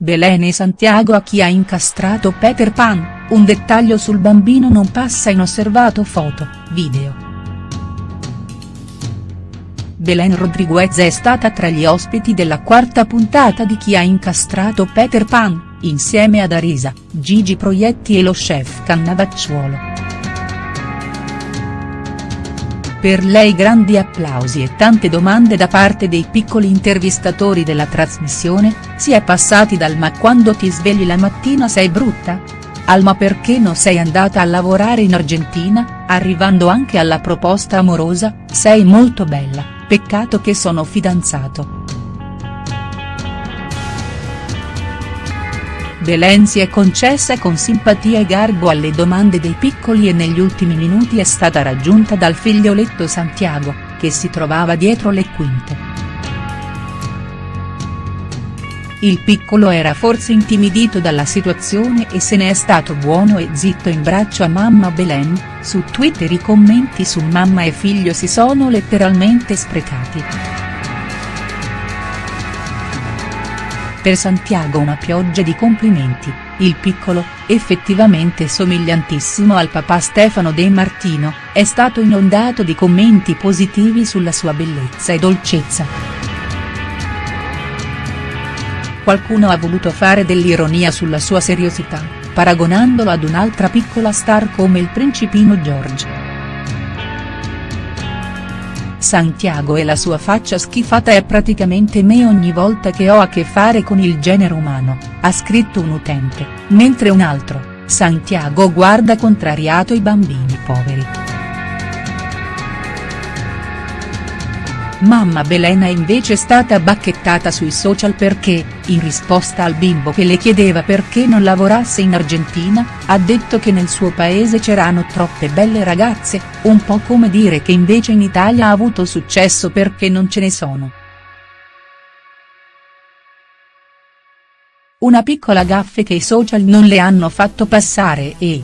Belen e Santiago a chi ha incastrato Peter Pan, un dettaglio sul bambino non passa inosservato foto, video. Belen Rodriguez è stata tra gli ospiti della quarta puntata di Chi ha incastrato Peter Pan, insieme ad Arisa, Gigi Proietti e lo chef Cannavacciuolo. Per lei grandi applausi e tante domande da parte dei piccoli intervistatori della trasmissione, si è passati dal ma quando ti svegli la mattina sei brutta? Al ma perché non sei andata a lavorare in Argentina, arrivando anche alla proposta amorosa, sei molto bella peccato che sono fidanzato. Belen si è concessa con simpatia e garbo alle domande dei piccoli e negli ultimi minuti è stata raggiunta dal figlioletto Santiago, che si trovava dietro le quinte. Il piccolo era forse intimidito dalla situazione e se ne è stato buono e zitto in braccio a mamma Belen, su Twitter i commenti su mamma e figlio si sono letteralmente sprecati. Per Santiago una pioggia di complimenti, il piccolo, effettivamente somigliantissimo al papà Stefano De Martino, è stato inondato di commenti positivi sulla sua bellezza e dolcezza qualcuno ha voluto fare dell'ironia sulla sua seriosità, paragonandolo ad un'altra piccola star come il principino George. Santiago e la sua faccia schifata è praticamente me ogni volta che ho a che fare con il genere umano, ha scritto un utente, mentre un altro, Santiago guarda contrariato i bambini poveri. Mamma Belen è invece stata bacchettata sui social perché, in risposta al bimbo che le chiedeva perché non lavorasse in Argentina, ha detto che nel suo paese c'erano troppe belle ragazze, un po' come dire che invece in Italia ha avuto successo perché non ce ne sono. Una piccola gaffe che i social non le hanno fatto passare e,